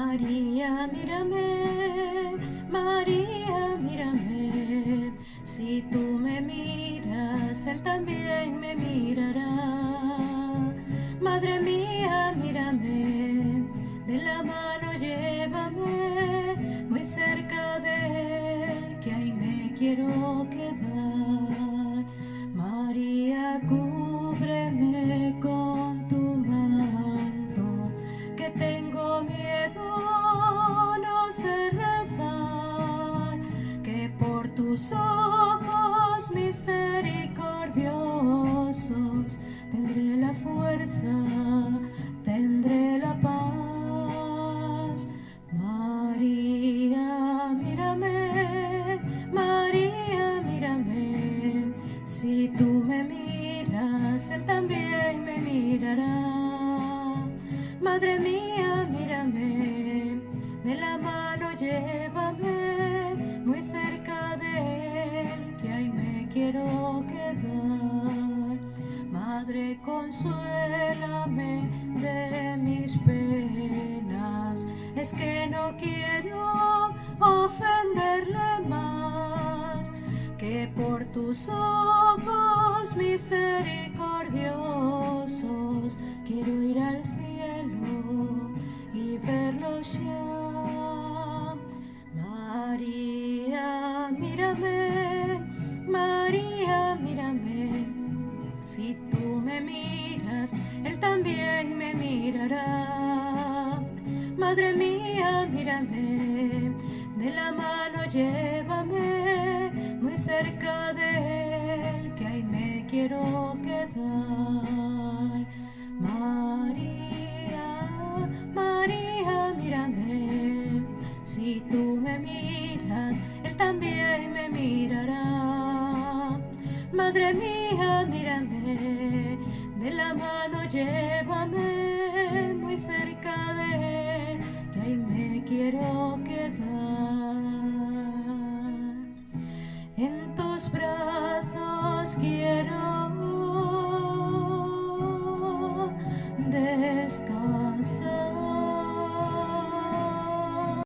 María, mírame, María, mírame, si tú me miras, Él también me mirará. Madre mía, mírame, de la mano tus ojos misericordiosos tendré la fuerza, tendré la paz. María, mírame, María, mírame, si tú me miras, Él también me mirará. Madre mía, mírame, de la mano llévame, consuélame de mis penas, es que no quiero ofenderle más, que por tus ojos misericordiosos. Quiero ir al cielo y verlo ya. María, mírame, me miras, Él también me mirará. Madre mía, mírame, de la mano llévame, muy cerca Madre mía, mírame, de la mano llévame, muy cerca de Él, que ahí me quiero quedar. En tus brazos quiero